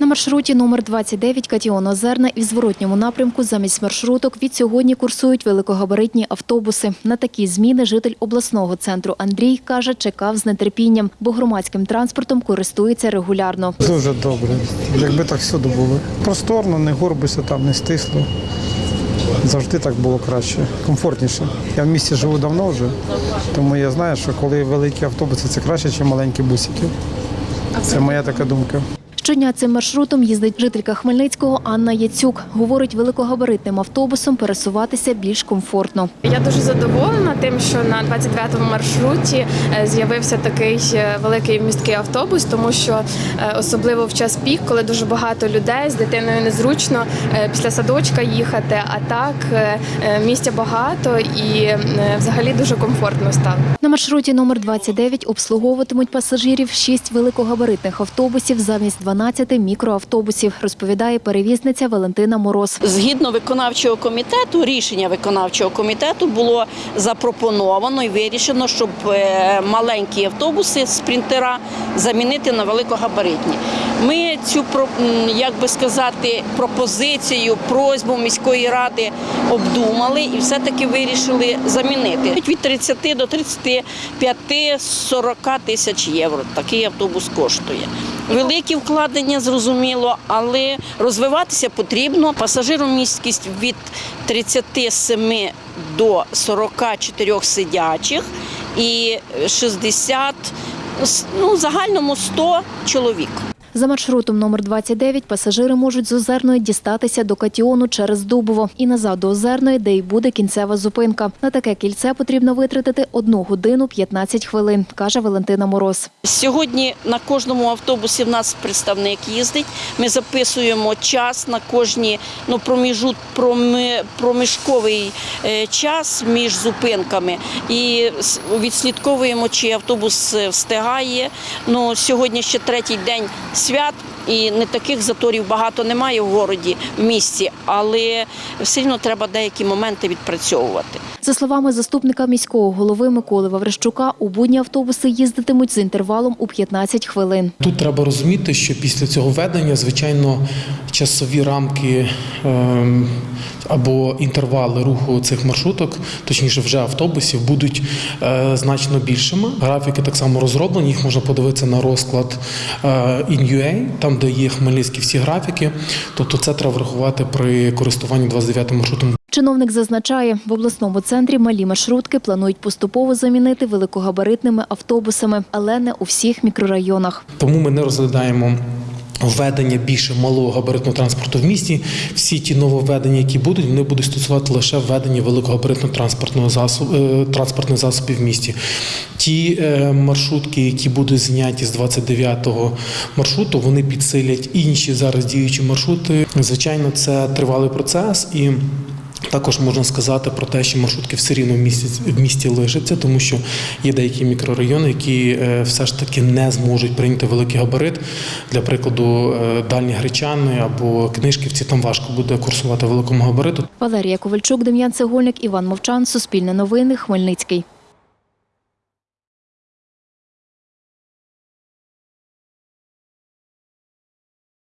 На маршруті номер 29 Катіон Озерна і в зворотньому напрямку замість маршруток від сьогодні курсують великогабаритні автобуси. На такі зміни житель обласного центру Андрій каже, чекав з нетерпінням, бо громадським транспортом користується регулярно. Дуже добре. Якби так всюди було. Просторно, не горбися там, не стисло. Завжди так було краще, комфортніше. Я в місті живу давно вже, тому я знаю, що коли великі автобуси, це краще, ніж маленькі бусики. Це моя така думка. Щодня цим маршрутом їздить жителька Хмельницького Анна Яцюк. Говорить, великогабаритним автобусом пересуватися більш комфортно. Я дуже задоволена тим, що на 29-му маршруті е, з'явився такий е, великий міський автобус, тому що е, особливо в час пік, коли дуже багато людей з дитиною незручно після садочка їхати. А так місця багато і взагалі дуже комфортно стало. На маршруті номер 29 обслуговуватимуть пасажирів 6 великогабаритних автобусів замість 12 мікроавтобусів, розповідає перевізниця Валентина Мороз. Згідно виконавчого комітету, рішення виконавчого комітету було запропоновано і вирішено, щоб е, маленькі автобуси спринтера замінити на великогабаритні. Ми цю як би сказати пропозицію, просьбу міської ради обдумали і все-таки вирішили замінити від 30 до 35-40 тисяч євро. Такий автобус коштує. Великі вкладення зрозуміло, але розвиватися потрібно. Пасажиромісткість від 37 до 44 сидячих і 60, ну, загальному 100 чоловік. За маршрутом номер 29 пасажири можуть з Озерної дістатися до Катіону через Дубово і назад до Озерної, де й буде кінцева зупинка. На таке кільце потрібно витратити 1 годину 15 хвилин, каже Валентина Мороз. Сьогодні на кожному автобусі в нас представник їздить. Ми записуємо час на кожні ну, проміжут, проміжковий е, час між зупинками і відслідковуємо, чи автобус е, встигає. Ну, сьогодні ще третій день свят. І не таких заторів багато немає в городі, в місті, але все одно треба деякі моменти відпрацьовувати. За словами заступника міського голови Миколи Ваврищука, у будні автобуси їздитимуть з інтервалом у 15 хвилин. Тут треба розуміти, що після цього введення, звичайно, часові рамки ем, або інтервали руху цих маршруток, точніше, вже автобусів, будуть е, значно більшими. Графіки так само розроблені. Їх можна подивитися на розклад е, InUA, там де є хмельницькі всі графіки. Тобто, це треба врахувати при користуванні 29 маршрутом Чиновник зазначає, в обласному центрі малі маршрутки планують поступово замінити великогабаритними автобусами, але не у всіх мікрорайонах. Тому ми не розглядаємо введення більше малого габаритного транспорту в місті. Всі ті нововведення, які будуть, вони будуть стосувати лише введення великогабаритного транспортного засобу е, транспортних засобів в місті. Ті е, маршрутки, які будуть зняті з 29-го маршруту, вони підсилять інші зараз діючі маршрути. Звичайно, це тривалий процес і. Також можна сказати про те, що маршрутки все рівно в місті, в місті лишаться, тому що є деякі мікрорайони, які е, все ж таки не зможуть прийняти великий габарит. Для прикладу, е, дальні гречани або книжківці там важко буде курсувати великому габариту. Валерія Ковальчук, Дем'ян Цегольник, Іван Мовчан, Суспільне новини, Хмельницький.